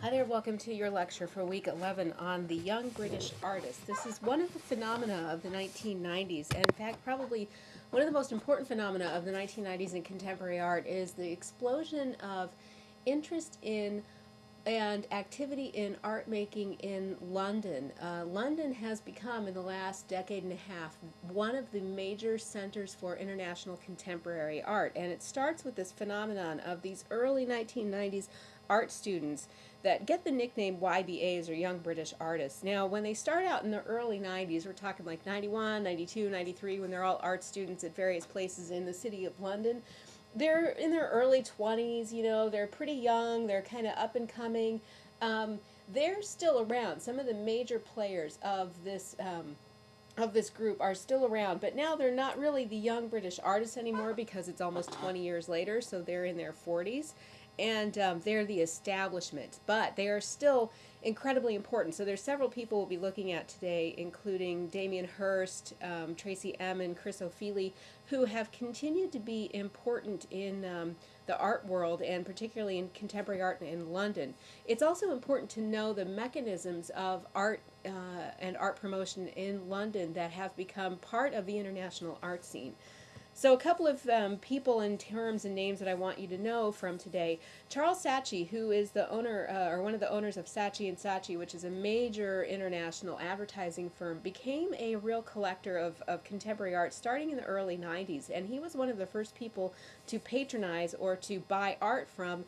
Hi there, welcome to your lecture for week 11 on the young British artist. This is one of the phenomena of the 1990s, and in fact, probably one of the most important phenomena of the 1990s in contemporary art is the explosion of interest in and activity in art making in London. Uh, London has become, in the last decade and a half, one of the major centers for international contemporary art. And it starts with this phenomenon of these early 1990s art students that get the nickname YBAs or Young British Artists. Now, when they start out in the early 90s, we're talking like 91, 92, 93, when they're all art students at various places in the city of London, they're in their early 20s, you know, they're pretty young, they're kind of up and coming. Um, they're still around. Some of the major players of this um, of this group are still around, but now they're not really the young British artists anymore because it's almost 20 years later, so they're in their 40s and um, they're the establishment, but they are still incredibly important. So there's several people we'll be looking at today, including Damien Hirst, um, Tracey Emin, Chris Ofili, who have continued to be important in um, the art world and particularly in contemporary art in London. It's also important to know the mechanisms of art uh, and art promotion in London that have become part of the international art scene. So a couple of um, people and terms and names that I want you to know from today. Charles Saatchi, who is the owner uh, or one of the owners of Saatchi and Saatchi, which is a major international advertising firm, became a real collector of, of contemporary art starting in the early 90s. And he was one of the first people to patronize or to buy art from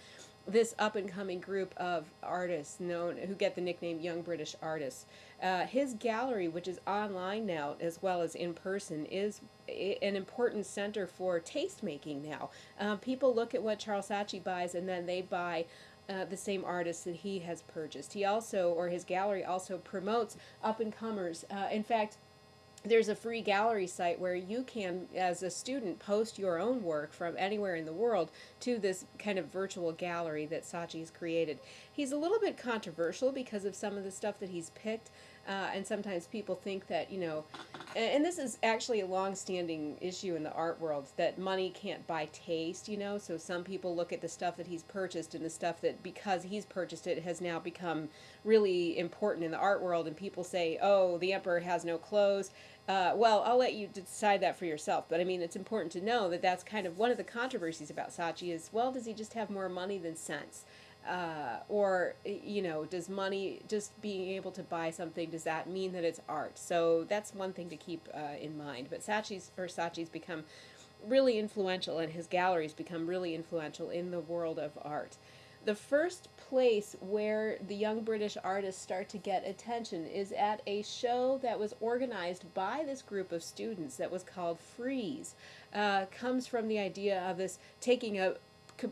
this up and coming group of artists known who get the nickname Young British Artists. Uh, his gallery, which is online now as well as in person, is an important center for taste making now. Um, people look at what Charles Saatchi buys and then they buy uh, the same artists that he has purchased. He also, or his gallery also promotes up and comers. Uh, in fact, there's a free gallery site where you can, as a student, post your own work from anywhere in the world to this kind of virtual gallery that Saatchi's created. He's a little bit controversial because of some of the stuff that he's picked, uh, and sometimes people think that, you know, and, and this is actually a long-standing issue in the art world, that money can't buy taste, you know, so some people look at the stuff that he's purchased and the stuff that, because he's purchased it, has now become really important in the art world, and people say, oh, the emperor has no clothes, uh, well, I'll let you decide that for yourself. But I mean, it's important to know that that's kind of one of the controversies about Saatchi is, well, does he just have more money than sense? Uh, or, you know, does money, just being able to buy something, does that mean that it's art? So that's one thing to keep uh, in mind. But Saatchi's, or Saatchi's become really influential and his galleries become really influential in the world of art the first place where the young British artists start to get attention is at a show that was organized by this group of students that was called Freeze. Uh, comes from the idea of this taking a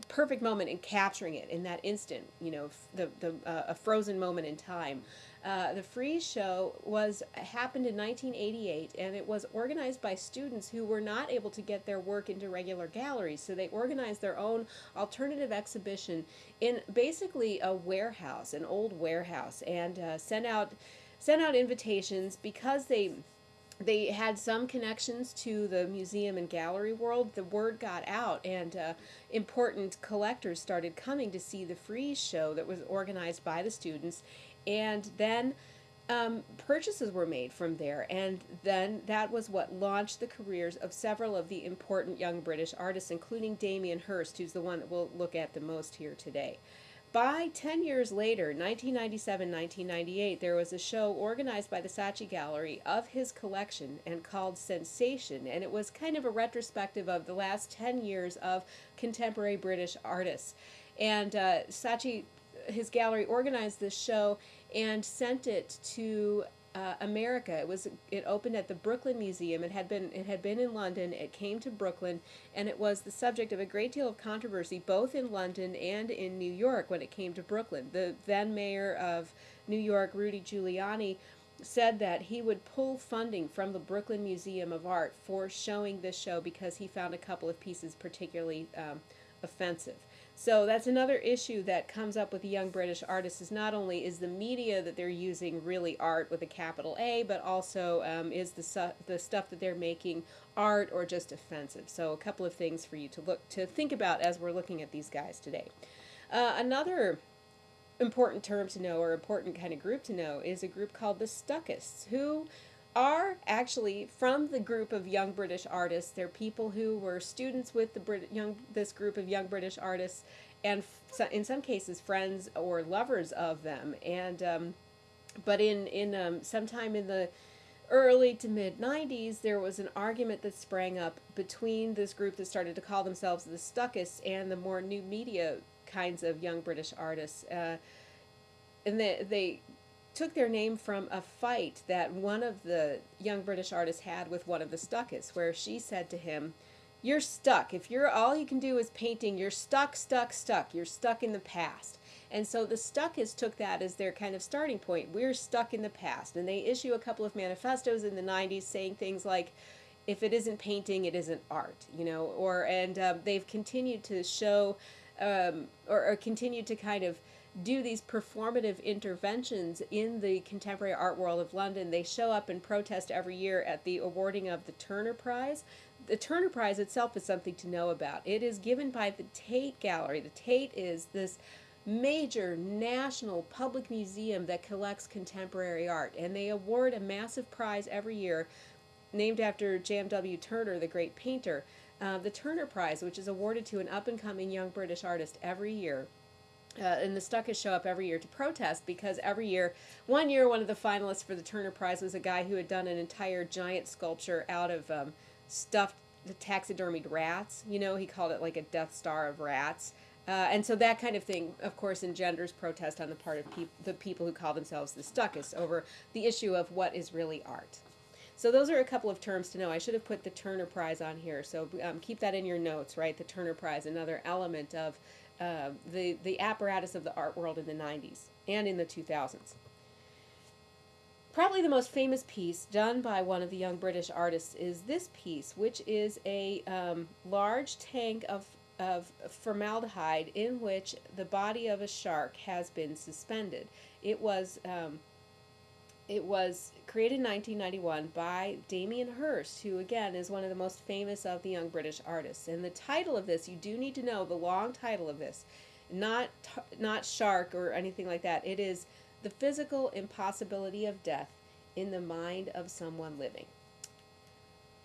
perfect moment and capturing it in that instant, you know, the, the, uh, a frozen moment in time. Uh, the Freeze Show was happened in 1988, and it was organized by students who were not able to get their work into regular galleries. So they organized their own alternative exhibition in basically a warehouse, an old warehouse, and uh, sent out sent out invitations because they they had some connections to the museum and gallery world. The word got out, and uh, important collectors started coming to see the Freeze show that was organized by the students. And then um, purchases were made from there, and then that was what launched the careers of several of the important young British artists, including Damien Hirst, who's the one that we'll look at the most here today. By 10 years later, 1997-1998, there was a show organized by the Saatchi Gallery of his collection and called Sensation, and it was kind of a retrospective of the last 10 years of contemporary British artists. And uh, Saatchi, his gallery organized this show and sent it to uh, America. It was it opened at the Brooklyn Museum. It had been it had been in London. It came to Brooklyn, and it was the subject of a great deal of controversy, both in London and in New York when it came to Brooklyn. The then mayor of New York, Rudy Giuliani, said that he would pull funding from the Brooklyn Museum of Art for showing this show because he found a couple of pieces particularly um, offensive. So that's another issue that comes up with young British artists is not only is the media that they're using really art with a capital A, but also um, is the, the stuff that they're making art or just offensive. So a couple of things for you to look to think about as we're looking at these guys today. Uh, another important term to know or important kind of group to know is a group called the Stuckists, who are actually from the group of young British artists. They're people who were students with the Brit- young this group of young British artists, and f- in some cases friends or lovers of them. And um, but in in um, sometime in the early to mid 90s, there was an argument that sprang up between this group that started to call themselves the Stuckists and the more new media kinds of young British artists. Uh, and they, they took their name from a fight that one of the young British artists had with one of the Stuckists, where she said to him, You're stuck. If you're all you can do is painting, you're stuck, stuck, stuck. You're stuck in the past. And so the Stuckists took that as their kind of starting point. We're stuck in the past. And they issue a couple of manifestos in the 90s saying things like, if it isn't painting, it isn't art, you know, or, and um, they've continued to show, um, or, or continued to kind of do these performative interventions in the contemporary art world of London. They show up and protest every year at the awarding of the Turner Prize. The Turner Prize itself is something to know about. It is given by the Tate Gallery. The Tate is this major national public museum that collects contemporary art, and they award a massive prize every year named after J.M.W. Turner, the great painter. Uh, the Turner Prize, which is awarded to an up and coming young British artist every year. Uh, and the Stuckists show up every year to protest because every year, one year, one of the finalists for the Turner Prize was a guy who had done an entire giant sculpture out of um, stuffed taxidermied rats. You know, he called it like a Death Star of rats. Uh, and so that kind of thing, of course, engenders protest on the part of the people who call themselves the Stuckists over the issue of what is really art. So those are a couple of terms to know. I should have put the Turner Prize on here, so um, keep that in your notes, right? The Turner Prize, another element of uh, the the apparatus of the art world in the 90s and in the 2000s. Probably the most famous piece done by one of the young British artists is this piece, which is a um, large tank of of formaldehyde in which the body of a shark has been suspended. It was um, it was created in 1991 by Damien Hirst, who again is one of the most famous of the young British artists. And the title of this, you do need to know the long title of this, not not shark or anything like that. It is the physical impossibility of death in the mind of someone living.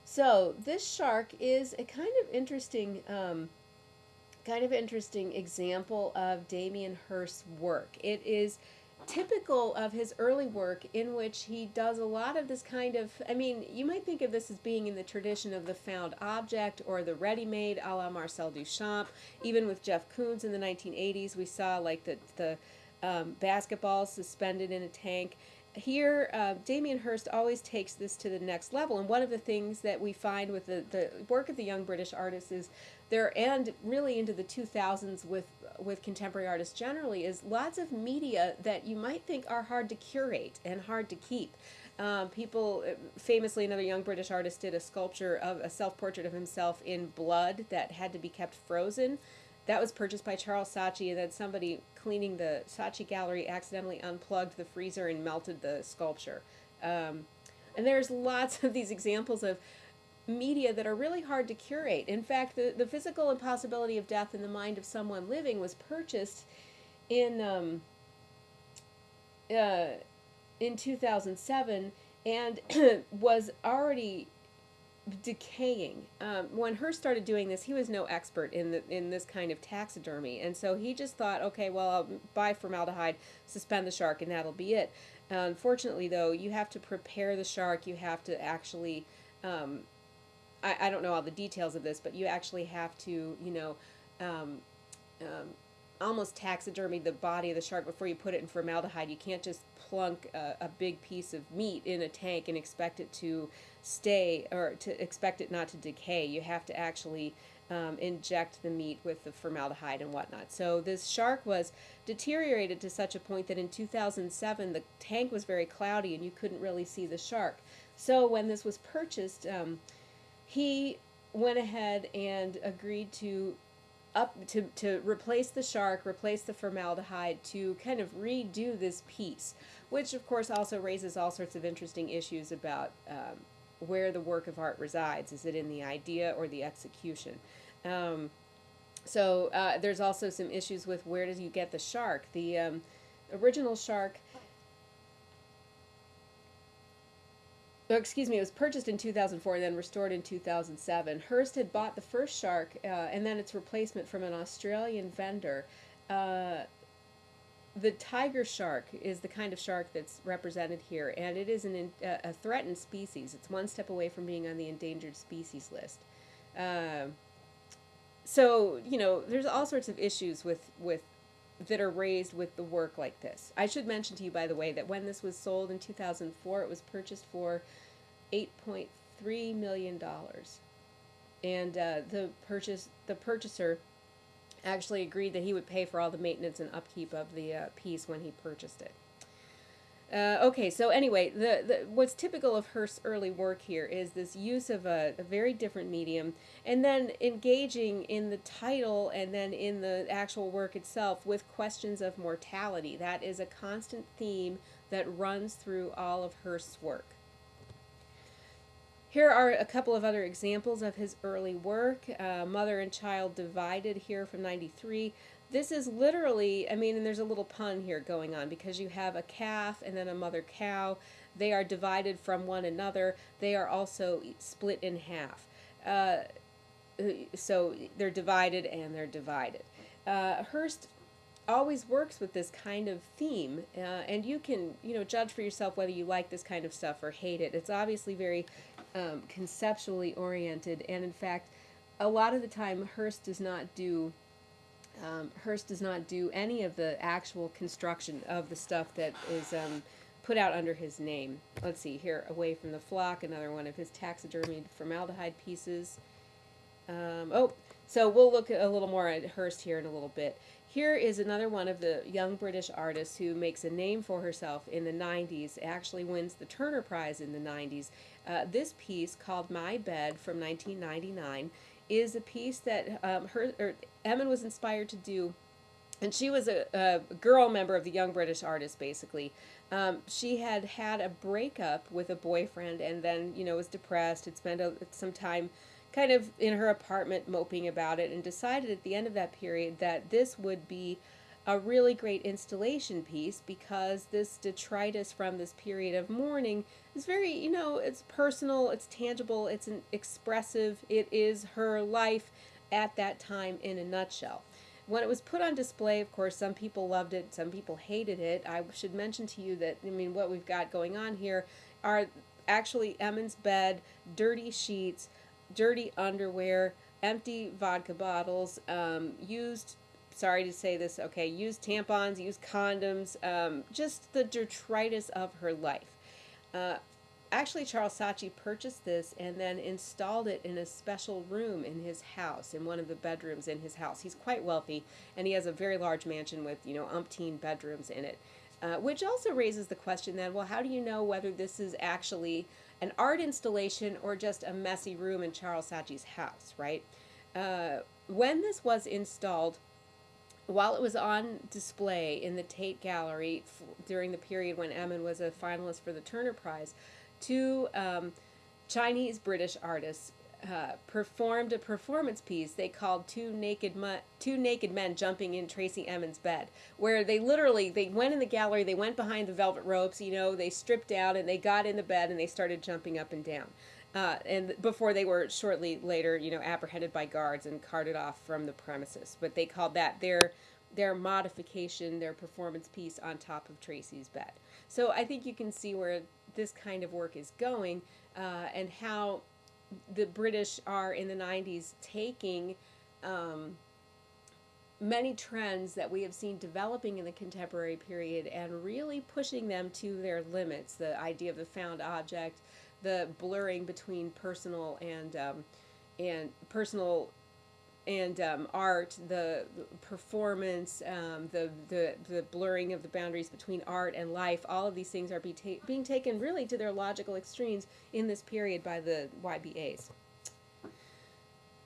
So this shark is a kind of interesting. Um, kind of interesting example of Damien Hirst's work. It is typical of his early work in which he does a lot of this kind of I mean, you might think of this as being in the tradition of the found object or the ready-made a la Marcel Duchamp. Even with Jeff Koons in the 1980s, we saw like the, the um, basketballs suspended in a tank here, uh, Damien Hirst always takes this to the next level. And one of the things that we find with the, the work of the young British artists is there, and really into the 2000s with, with contemporary artists generally, is lots of media that you might think are hard to curate and hard to keep. Um, people, famously, another young British artist did a sculpture of a self portrait of himself in blood that had to be kept frozen that was purchased by Charles Saatchi, and then somebody cleaning the Saatchi gallery accidentally unplugged the freezer and melted the sculpture. Um, and there's lots of these examples of media that are really hard to curate. In fact, the, the physical impossibility of death in the mind of someone living was purchased in um, uh, in 2007 and was already decaying. Um, when Hirst started doing this, he was no expert in the, in this kind of taxidermy, and so he just thought, okay, well, I'll buy formaldehyde, suspend the shark, and that'll be it. Uh, unfortunately, though, you have to prepare the shark. You have to actually, um, I, I don't know all the details of this, but you actually have to, you know, um, um almost taxidermy the body of the shark before you put it in formaldehyde. You can't just plunk a, a big piece of meat in a tank and expect it to stay or to expect it not to decay. You have to actually um, inject the meat with the formaldehyde and whatnot. So this shark was deteriorated to such a point that in 2007 the tank was very cloudy and you couldn't really see the shark. So when this was purchased, um, he went ahead and agreed to up to, to replace the shark, replace the formaldehyde, to kind of redo this piece, which of course also raises all sorts of interesting issues about um, where the work of art resides. Is it in the idea or the execution? Um, so uh, there's also some issues with where does you get the shark. The um, original shark oh, excuse me, it was purchased in 2004 and then restored in 2007. Hirst had bought the first shark uh, and then its replacement from an Australian vendor. Uh, the tiger shark is the kind of shark that's represented here, and it is an uh, a threatened species. It's one step away from being on the endangered species list. Uh, so you know, there's all sorts of issues with with that are raised with the work like this. I should mention to you, by the way, that when this was sold in 2004, it was purchased for 8.3 million dollars, and uh, the purchase the purchaser actually agreed that he would pay for all the maintenance and upkeep of the uh, piece when he purchased it. Uh, okay, so anyway, the, the what's typical of Hirst's early work here is this use of a, a, very different medium, and then engaging in the title and then in the actual work itself with questions of mortality. That is a constant theme that runs through all of Hirst's work. Here are a couple of other examples of his early work. Uh, Mother and Child Divided here from 93. This is literally, I mean, and there's a little pun here going on because you have a calf and then a mother cow. They are divided from one another. They are also split in half. Uh, so they're divided and they're divided. Uh, Hirst always works with this kind of theme, uh, and you can, you know, judge for yourself whether you like this kind of stuff or hate it. It's obviously very um, conceptually oriented, and in fact, a lot of the time, Hirst does not do. Um, Hirst does not do any of the actual construction of the stuff that is um, put out under his name. Let's see here, Away from the Flock, another one of his taxidermied formaldehyde pieces. Um, oh, so we'll look a little more at Hirst here in a little bit. Here is another one of the young British artists who makes a name for herself in the 90s, actually wins the Turner Prize in the 90s. Uh, this piece, called My Bed from 1999, is a piece that um, her, or Emin was inspired to do and she was a, a, girl member of the Young British Artists, basically. Um, she had had a breakup with a boyfriend and then, you know, was depressed, had spent a, some time kind of in her apartment moping about it and decided at the end of that period that this would be a really great installation piece because this detritus from this period of mourning is very, you know, it's personal, it's tangible, it's an expressive, it is her life at that time in a nutshell. When it was put on display, of course, some people loved it, some people hated it. I should mention to you that, I mean, what we've got going on here are actually Emin's bed, dirty sheets, dirty underwear, empty vodka bottles, um, used, sorry to say this, okay, use tampons, use condoms, um, just the detritus of her life. Uh, actually, Charles Saatchi purchased this and then installed it in a special room in his house, in one of the bedrooms in his house. He's quite wealthy, and he has a very large mansion with, you know, umpteen bedrooms in it. Uh, which also raises the question then, well, how do you know whether this is actually an art installation or just a messy room in Charles Saatchi's house, right? Uh, when this was installed, while it was on display in the Tate Gallery during the period when Emin was a finalist for the Turner Prize, two um, Chinese British artists uh, performed a performance piece they called two naked two naked men jumping in Tracey Emin's bed where they literally they went in the gallery they went behind the velvet ropes you know they stripped down and they got in the bed and they started jumping up and down uh, and before they were shortly later you know apprehended by guards and carted off from the premises but they called that their their modification their performance piece on top of Tracey's bed so I think you can see where this kind of work is going uh, and how the British are in the 90s taking um, many trends that we have seen developing in the contemporary period and really pushing them to their limits. The idea of the found object, the blurring between personal and um, and personal and um, art, the performance, um, the, the, the blurring of the boundaries between art and life, all of these things are be ta being taken really to their logical extremes in this period by the YBAs.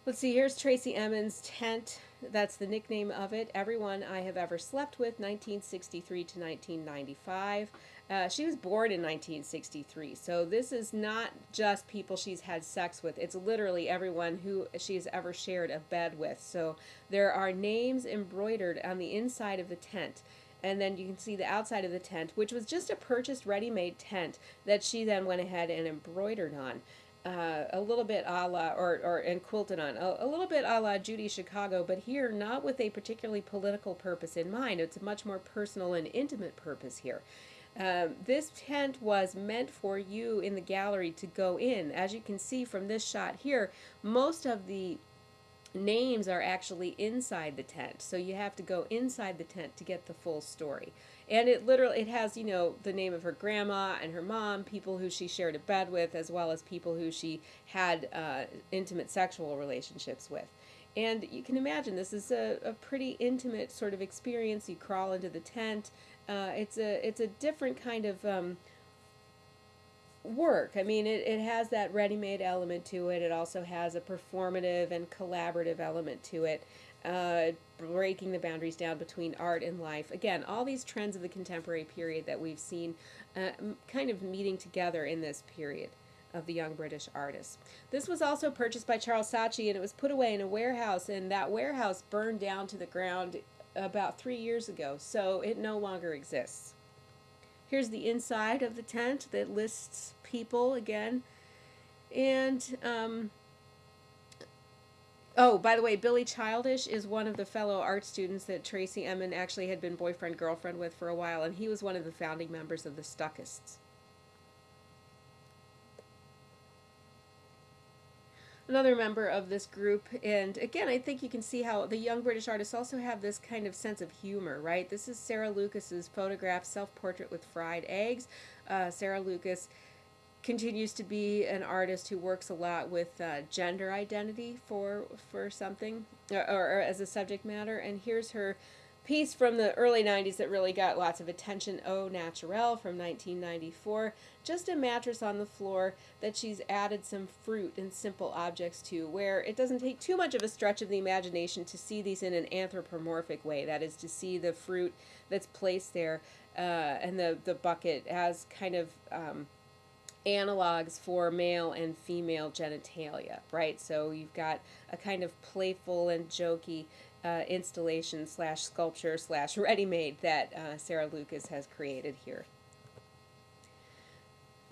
Let's see, here's Tracey Emin's tent. That's the nickname of it. Everyone I have ever slept with, 1963 to 1995. Uh, she was born in 1963, so this is not just people she's had sex with. It's literally everyone who she's ever shared a bed with. So there are names embroidered on the inside of the tent. and then you can see the outside of the tent, which was just a purchased ready-made tent that she then went ahead and embroidered on. Uh, a little bit a la, or, or and quilted on, a, a little bit a la Judy Chicago, but here not with a particularly political purpose in mind. It's a much more personal and intimate purpose here. Um, this tent was meant for you in the gallery to go in. As you can see from this shot here, most of the names are actually inside the tent. So you have to go inside the tent to get the full story. And it literally it has, you know, the name of her grandma and her mom, people who she shared a bed with, as well as people who she had uh, intimate sexual relationships with. And you can imagine this is a, a pretty intimate sort of experience. You crawl into the tent. Uh, it's a it's a different kind of um, work. I mean, it, it has that ready made element to it. It also has a performative and collaborative element to it, uh, breaking the boundaries down between art and life. Again, all these trends of the contemporary period that we've seen uh, kind of meeting together in this period of the young British artists. This was also purchased by Charles Saatchi and it was put away in a warehouse, and that warehouse burned down to the ground about three years ago, so it no longer exists. Here's the inside of the tent that lists people again. And, um, oh, by the way, Billy Childish is one of the fellow art students that Tracey Emin actually had been boyfriend girlfriend with for a while, and he was one of the founding members of the Stuckists. Another member of this group. And again, I think you can see how the young British artists also have this kind of sense of humor, right? This is Sarah Lucas's photograph, self-portrait with fried eggs. Uh, Sarah Lucas continues to be an artist who works a lot with uh, gender identity for for something or, or, as a subject matter. And here's her piece from the early 90s that really got lots of attention, Au Naturel from 1994. Just a mattress on the floor that she's added some fruit and simple objects to, where it doesn't take too much of a stretch of the imagination to see these in an anthropomorphic way. That is, to see the fruit that's placed there uh, and the, the bucket as kind of. Um, analogs for male and female genitalia, right? So you've got a kind of playful and jokey uh, installation slash sculpture slash ready-made that uh, Sarah Lucas has created here.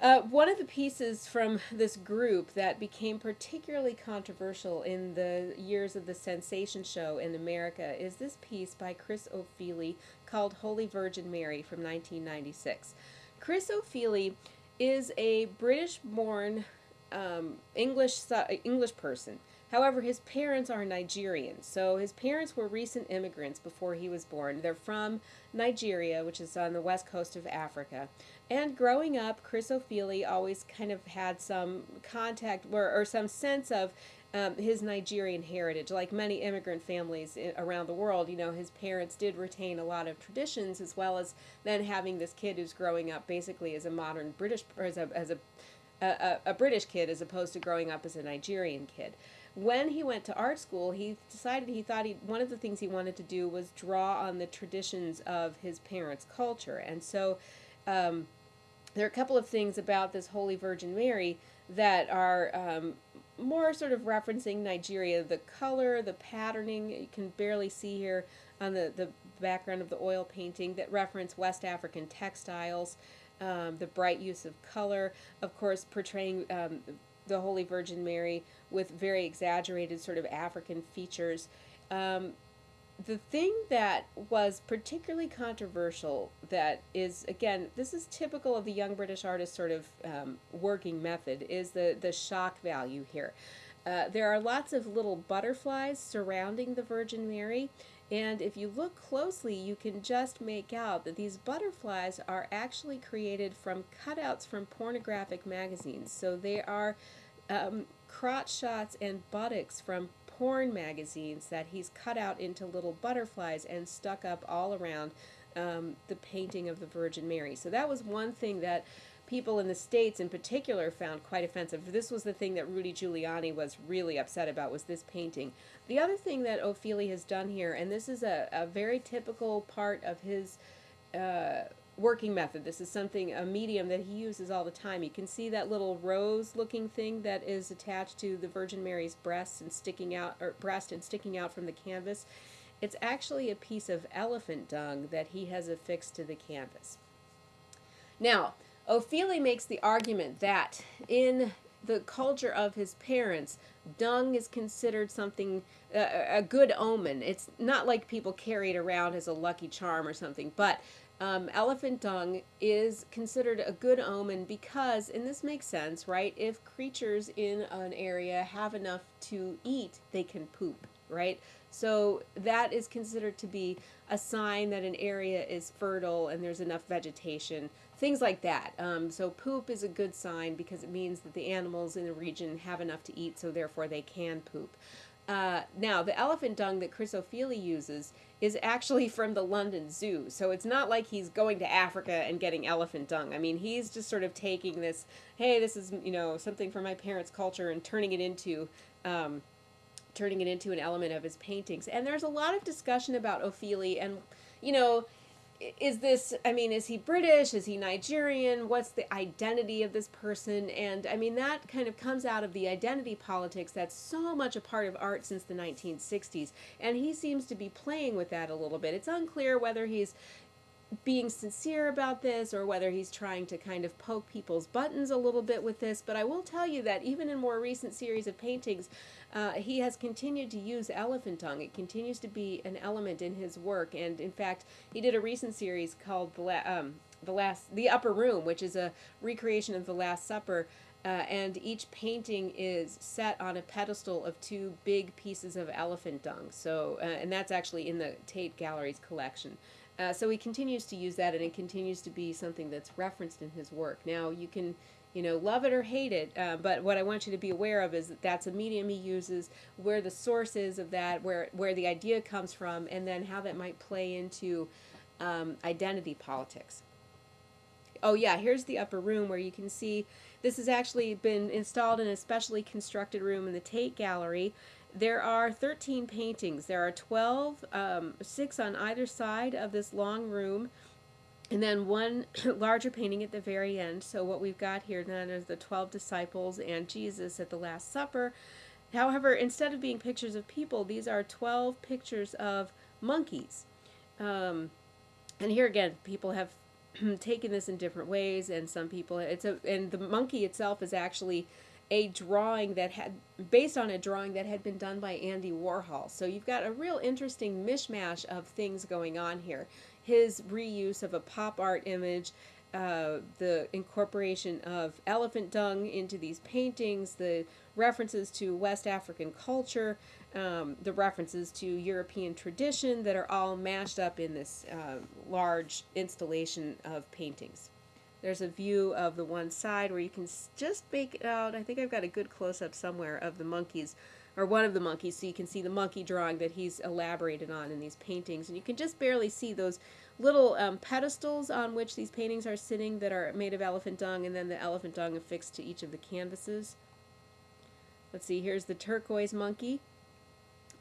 Uh, one of the pieces from this group that became particularly controversial in the years of the sensation show in America is this piece by Chris Ofili called Holy Virgin Mary from 1996. Chris Ofili is a British-born um, English English person However, his parents are Nigerian, so his parents were recent immigrants before he was born. They're from Nigeria, which is on the west coast of Africa. And growing up, Chris Ofili always kind of had some contact or, or some sense of um, his Nigerian heritage. Like many immigrant families around the world, you know, his parents did retain a lot of traditions as well as then having this kid who's growing up basically as a modern British, or as a, as a, a, a British kid as opposed to growing up as a Nigerian kid when he went to art school, he decided he thought he one of the things he wanted to do was draw on the traditions of his parents' culture, and so um, there are a couple of things about this Holy Virgin Mary that are um, more sort of referencing Nigeria. The color, the patterning, you can barely see here on the, the background of the oil painting that reference West African textiles. Um, the bright use of color, of course, portraying um, the Holy Virgin Mary with very exaggerated sort of African features. Um, the thing that was particularly controversial that is again this is typical of the young british artist sort of um, working method is the the shock value here uh, there are lots of little butterflies surrounding the virgin mary and if you look closely you can just make out that these butterflies are actually created from cutouts from pornographic magazines so they are um, crotch shots and buttocks from porn magazines that he's cut out into little butterflies and stuck up all around um, the painting of the Virgin Mary. So that was one thing that people in the States in particular found quite offensive. This was the thing that Rudy Giuliani was really upset about was this painting. The other thing that Ofili has done here, and this is a, a very typical part of his uh, working method. This is something, a medium that he uses all the time. You can see that little rose looking thing that is attached to the Virgin Mary's breast and sticking out, or breast and sticking out from the canvas. It's actually a piece of elephant dung that he has affixed to the canvas. Now, Ofili makes the argument that in the culture of his parents, dung is considered something uh, a good omen. It's not like people carry it around as a lucky charm or something, but um, elephant dung is considered a good omen because, and this makes sense, right? If creatures in an area have enough to eat, they can poop, right? So that is considered to be a sign that an area is fertile and there's enough vegetation, things like that. Um, so poop is a good sign because it means that the animals in the region have enough to eat, so therefore they can poop. Uh, now, the elephant dung that Chris Ofili uses is actually from the London Zoo. So it's not like he's going to Africa and getting elephant dung. I mean, he's just sort of taking this, hey, this is, you know, something from my parents' culture and turning it into. Um, turning it into an element of his paintings. And there's a lot of discussion about Ofili and, you know, is this i mean is he british? Is he nigerian? What's the identity of this person? And i mean that kind of comes out of the identity politics that's so much a part of art since the 1960s and he seems to be playing with that a little bit. It's unclear whether he's being sincere about this or whether he's trying to kind of poke people's buttons a little bit with this but i will tell you that even in more recent series of paintings uh, he has continued to use elephant dung. It continues to be an element in his work, and in fact, he did a recent series called the, La- um, the last, the Upper Room, which is a recreation of the Last Supper. Uh, and each painting is set on a pedestal of two big pieces of elephant dung. So, uh, and that's actually in the Tate Gallery's collection. Uh, so he continues to use that, and it continues to be something that's referenced in his work. Now you can you know, love it or hate it. Uh, but what I want you to be aware of is that that's a medium he uses, where the source is of that, where where the idea comes from, and then how that might play into um, identity politics. Oh yeah, here's the upper room where you can see this has actually been installed in a specially constructed room in the Tate Gallery. There are 13 paintings. There are 12, um, six on either side of this long room and then one larger painting at the very end. So what we've got here then is the 12 disciples and Jesus at the Last Supper. However, instead of being pictures of people, these are 12 pictures of monkeys. Um, and here again, people have taken this in different ways, and some people, it's a, and the monkey itself is actually a drawing that had based on a drawing that had been done by Andy Warhol. So you've got a real interesting mishmash of things going on here his reuse of a pop art image, uh, the incorporation of elephant dung into these paintings, the references to West African culture, um, the references to European tradition that are all mashed up in this uh, large installation of paintings. There's a view of the one side where you can just make out. I think I've got a good close up somewhere of the monkeys or one of the monkeys, so you can see the monkey drawing that he's elaborated on in these paintings. And you can just barely see those little um, pedestals on which these paintings are sitting that are made of elephant dung, and then the elephant dung affixed to each of the canvases. Let's see, here's the turquoise monkey,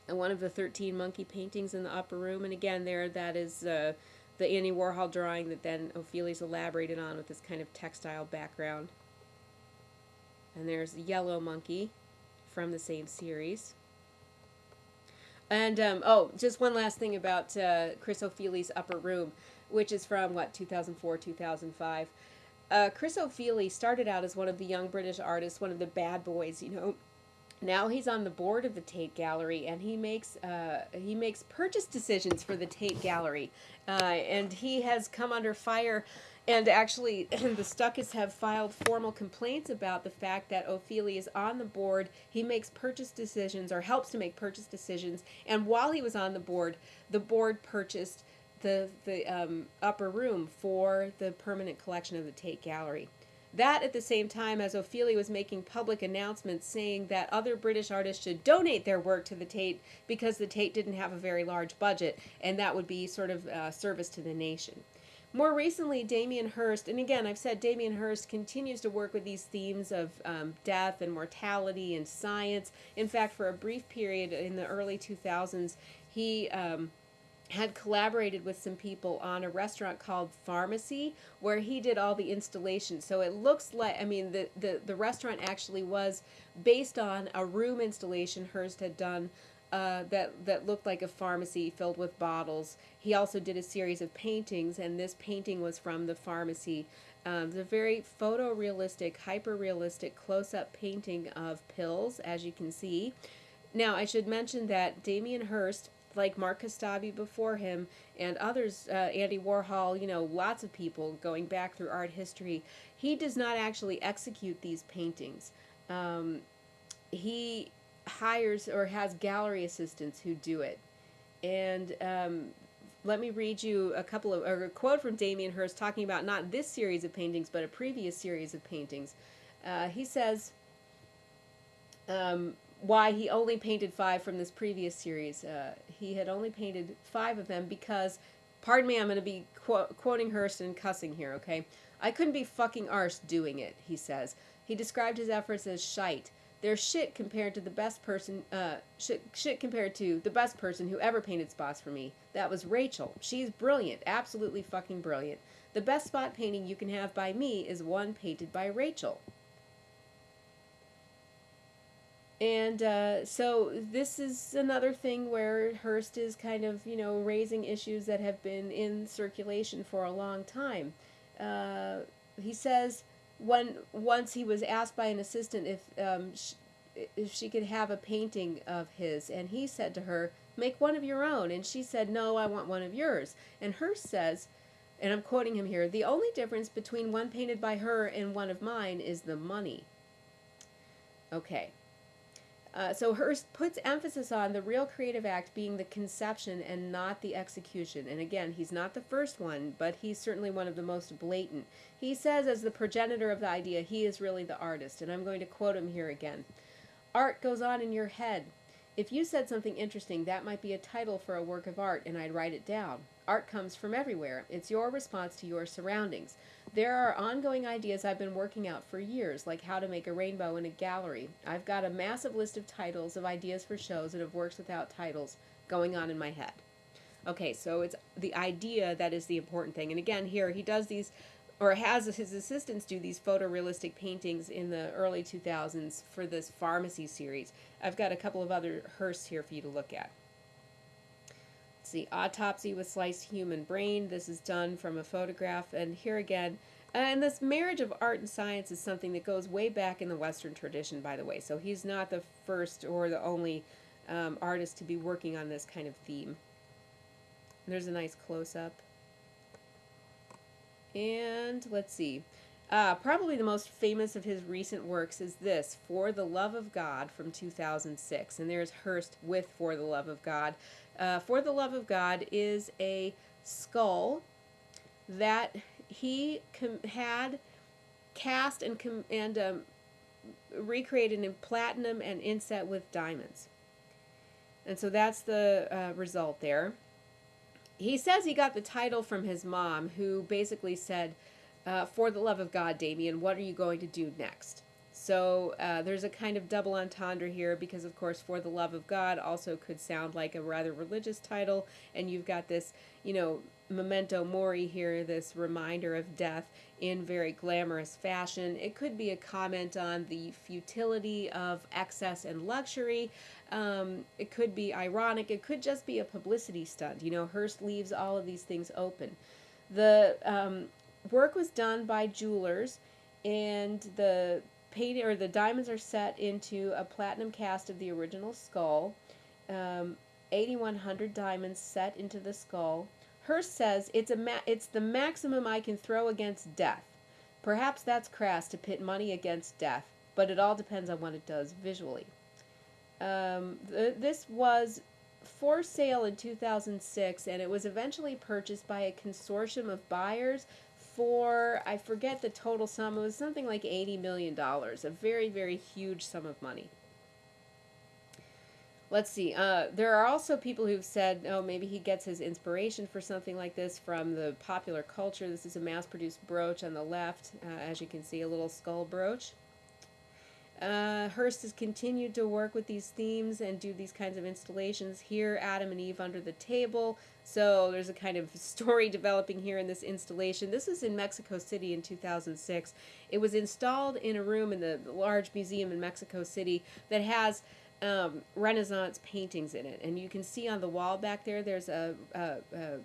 and one of the 13 monkey paintings in the upper room. And again, there that is uh, the Andy Warhol drawing that then Ofili's elaborated on with this kind of textile background. And there's the yellow monkey from the same series. And um, oh, just one last thing about uh, Chris Ofili's Upper Room, which is from what 2004, 2005. Uh, Chris Ofili started out as one of the young British artists, one of the bad boys, you know. Now he's on the board of the Tate Gallery, and he makes uh, he makes purchase decisions for the Tate Gallery, uh, and he has come under fire and actually, the Stuckists have filed formal complaints about the fact that Ofili is on the board. He makes purchase decisions or helps to make purchase decisions. And while he was on the board, the board purchased the, the um, upper room for the permanent collection of the Tate Gallery. That at the same time as Ofili was making public announcements saying that other British artists should donate their work to the Tate because the Tate didn't have a very large budget, and that would be sort of uh, service to the nation. More recently, Damien Hirst, and again, I've said Damien Hirst continues to work with these themes of um, death and mortality and science. In fact, for a brief period in the early 2000s, he um, had collaborated with some people on a restaurant called Pharmacy where he did all the installation. So it looks like, I mean, the, the, the restaurant actually was based on a room installation Hirst had done uh, that that looked like a pharmacy filled with bottles. He also did a series of paintings, and this painting was from the pharmacy. Um, the very photorealistic, hyper-realistic close-up painting of pills, as you can see. Now, I should mention that Damien Hirst, like Mark Kostabi before him, and others, uh, Andy Warhol, you know, lots of people going back through art history, he does not actually execute these paintings. Um, he hires or has gallery assistants who do it. And um, let me read you a couple of a quote from Damien Hirst talking about not this series of paintings but a previous series of paintings. Uh, he says um, why he only painted five from this previous series. Uh, he had only painted five of them because, pardon me, I'm going to be qu- quoting Hirst and cussing here, okay? I couldn't be fucking arse doing it, he says. He described his efforts as shite. They're shit compared to the best person, uh, shit, shit compared to the best person who ever painted spots for me. That was Rachel. She's brilliant, absolutely fucking brilliant. The best spot painting you can have by me is one painted by Rachel. And uh, so this is another thing where Hirst is kind of, you know, raising issues that have been in circulation for a long time. Uh, he says when once he was asked by an assistant if um, if she could have a painting of his, and he said to her, "Make one of your own," and she said, "No, I want one of yours." And Hirst says, and I'm quoting him here: "The only difference between one painted by her and one of mine is the money." Okay. Uh, so Hirst puts emphasis on the real creative act being the conception and not the execution. And again, he's not the first one, but he's certainly one of the most blatant. He says, as the progenitor of the idea, he is really the artist. And I'm going to quote him here again Art goes on in your head. If you said something interesting, that might be a title for a work of art, and I'd write it down. Art comes from everywhere. It's your response to your surroundings. There are ongoing ideas I've been working out for years, like how to make a rainbow in a gallery. I've got a massive list of titles of ideas for shows and of works without titles going on in my head. Okay, so it's the idea that is the important thing. And again, here he does these, or has his assistants do these photorealistic paintings in the early 2000s for this pharmacy series. I've got a couple of other Hirsts here for you to look at. The autopsy with sliced human brain. This is done from a photograph. And here again, and this marriage of art and science is something that goes way back in the Western tradition, by the way. So he's not the first or the only um, artist to be working on this kind of theme. There's a nice close up. And let's see. Uh, probably the most famous of his recent works is this, For the Love of God from 2006. And there's Hirst with For the Love of God. Uh, For the Love of God is a skull that he com- had cast and, com- and um, recreated in platinum and inset with diamonds. And so that's the uh, result there. He says he got the title from his mom, who basically said, uh, For the love of God, Damien, what are you going to do next? So uh, there's a kind of double entendre here because, of course, For the Love of God also could sound like a rather religious title, and you've got this, you know, memento mori here, this reminder of death in very glamorous fashion. It could be a comment on the futility of excess and luxury. Um, it could be ironic. It could just be a publicity stunt. You know, Hirst leaves all of these things open. The um, work was done by jewelers, and the paint or the diamonds are set into a platinum cast of the original skull. Um, 8,100 diamonds set into the skull. Hirst says it's a it's the maximum I can throw against death. Perhaps that's crass to pit money against death, but it all depends on what it does visually. Um, th- this was for sale in 2006, and it was eventually purchased by a consortium of buyers for I forget the total sum. It was something like eighty million dollars, a very very huge sum of money. Let's see. Uh, there are also people who've said, oh, maybe he gets his inspiration for something like this from the popular culture. This is a mass produced brooch on the left, uh, as you can see, a little skull brooch. Uh, Hirst has continued to work with these themes and do these kinds of installations. Here, Adam and Eve under the table. So there's a kind of story developing here in this installation. This is in Mexico City in 2006. It was installed in a room in the large museum in Mexico City that has um, Renaissance paintings in it, and you can see on the wall back there. There's a, a, a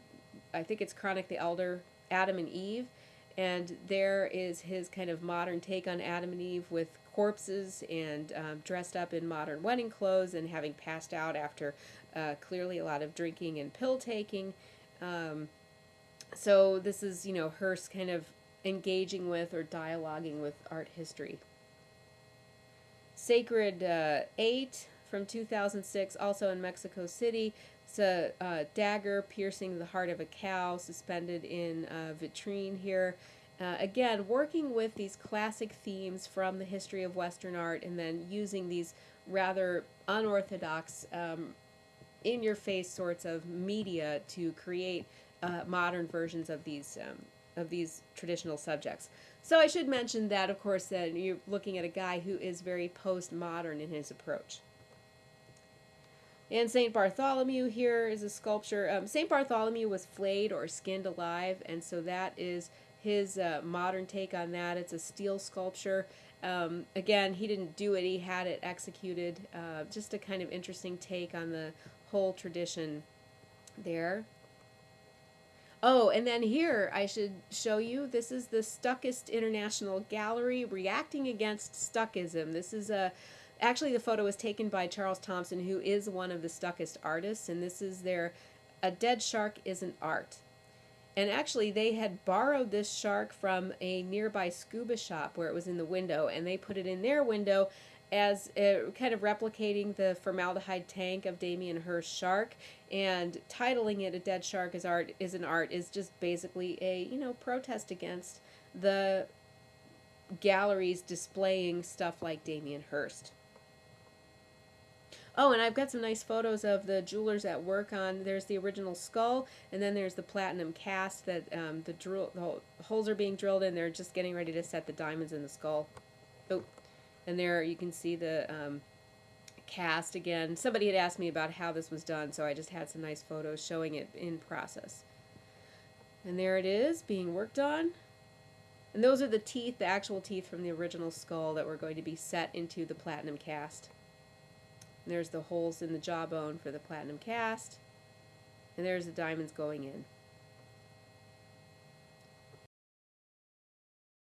I think it's Cranach the Elder, Adam and Eve, and there is his kind of modern take on Adam and Eve with corpses and um, dressed up in modern wedding clothes and having passed out after uh, clearly a lot of drinking and pill taking. Um, so this is you know Hirst kind of engaging with or dialoguing with art history. Sacred uh, 8 from 2006, also in Mexico City. It's a uh, dagger piercing the heart of a cow suspended in a vitrine here. Uh, again, working with these classic themes from the history of Western art and then using these rather unorthodox, um, in your face sorts of media to create uh, modern versions of these um, of these traditional subjects. So I should mention that, of course, that you're looking at a guy who is very postmodern in his approach. And St. Bartholomew here is a sculpture. Um, St. Bartholomew was flayed or skinned alive, and so that is his uh, modern take on that. It's a steel sculpture. Um, again, he didn't do it, he had it executed. Uh, just a kind of interesting take on the whole tradition there. Oh, and then here I should show you, this is the Stuckist International Gallery reacting against Stuckism. This is a, actually the photo was taken by Charles Thomson, who is one of the Stuckist artists, and this is their, A Dead Shark Isn't Art. And actually, they had borrowed this shark from a nearby scuba shop where it was in the window, and they put it in their window as uh, kind of replicating the formaldehyde tank of Damien Hirst's shark and titling it a dead shark is art is an art is just basically a you know protest against the galleries displaying stuff like Damien Hirst. Oh, and I've got some nice photos of the jewelers at work on. There's the original skull, and then there's the platinum cast that um, the drill the holes are being drilled in. They're just getting ready to set the diamonds in the skull. Oh, and there you can see the um, cast again. Somebody had asked me about how this was done, so I just had some nice photos showing it in process. And there it is, being worked on. And those are the teeth, the actual teeth from the original skull that were going to be set into the platinum cast. There's the holes in the jawbone for the platinum cast. And there's the diamonds going in.